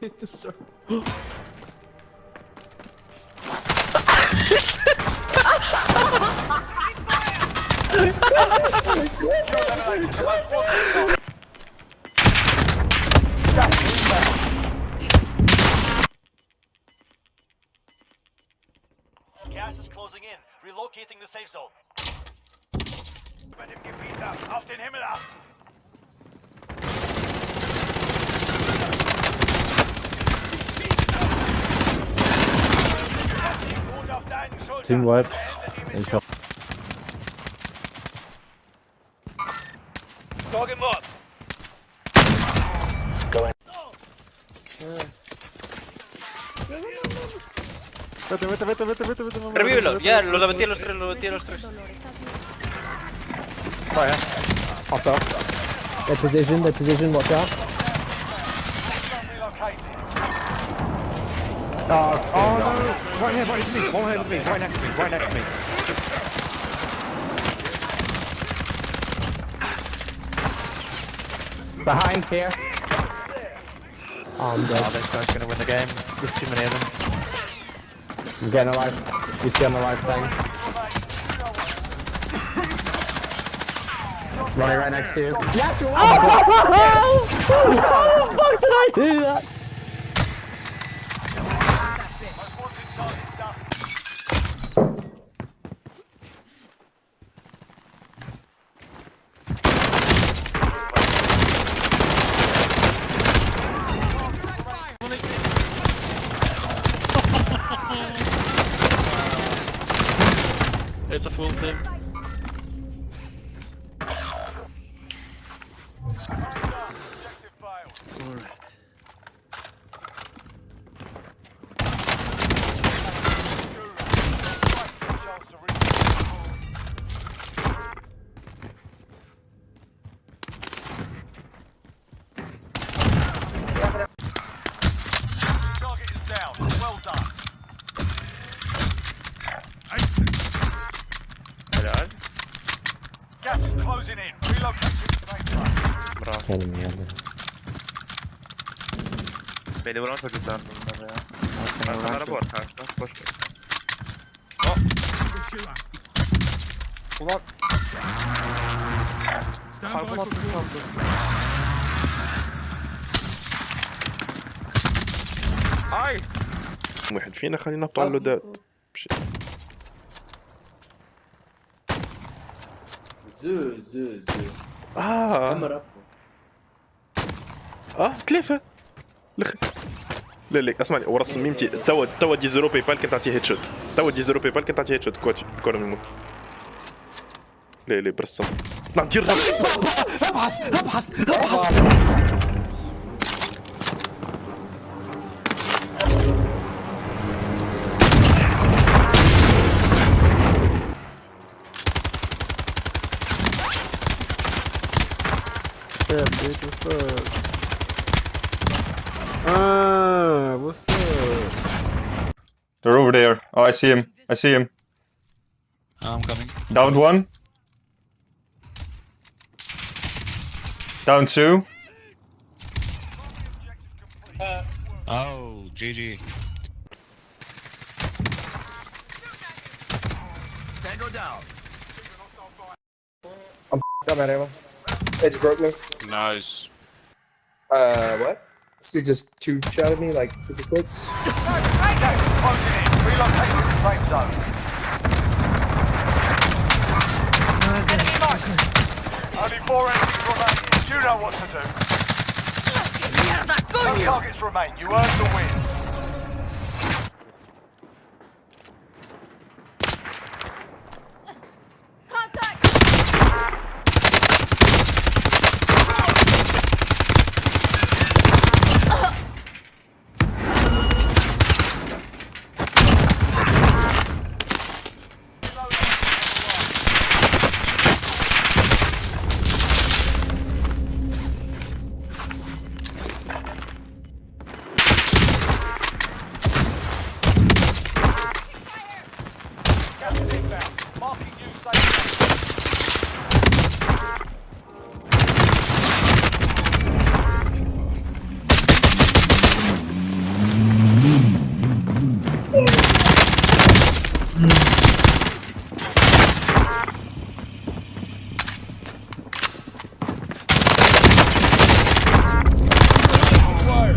Sorry. Gas is closing in. Relocating the safe zone. Bei dem Gebiet ab. Auf den Himmel ab. Team wipe. Beende die Ich hab. Dog him up. Vete, vete, vete, vete, vete, vete. mamá, Revívelo, ya, vete, los abatí a los tres, los abatí a los tres. Vaya. Hostile. Their position, their position, watch out. Oh, oh no! Right here, right next to me, one here with me, right next to me, right next to me. Behind here. Oh, I'm Oh, this guy's gonna win the game. There's too many of them. I'm getting a life. You see on the life thing. Ronnie right next to you. Yes, you're oh, How the fuck did I do that? Most wanted target dust. It's a full team. Bravo. Vedi, volevo aggiudarlo. Ma non la porta, non posso. Oh! Uno. Stand by for هاي واحد فينا خلينا نطلع له دات Zö, zö, zö. آه. آه ثلاثة لخ لا لا اسمعني ورا صميمتي توا توا دي زيرو باي بال كنت تعطيه هيد شوت توا دي زيرو باي بال كنت تعطيه هيد شوت كوتي الكورة من الموت لا لا برسم. طلع دير Yeah, bitch, what's up? Ah, what's up? They're over there. Oh, I see him. I see him. I'm coming. Down one. Down two. Oh, GG. Tango down. Got that ammo. It broke me. Nice. Uh, what? This dude just two shot at me like super quick. Gas is closing in. Relocating to safe zone. Only four enemies remaining. You know what to do. No targets remain. You earned the win.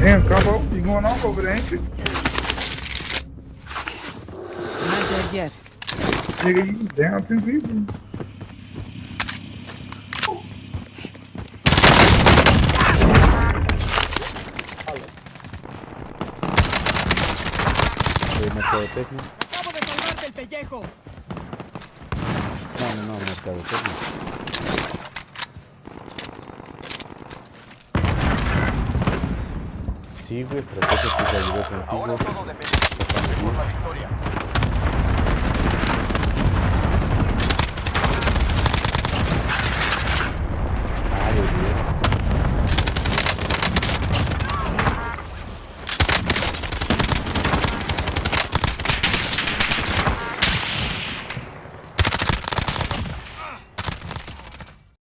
Damn, Capo, you going off over there, ain't you? Not dead yet. Nigga, you down two people. Mercadotecnia. No, no, no, mercadotecnia. Estrategia que. Ahora todo de la victoria.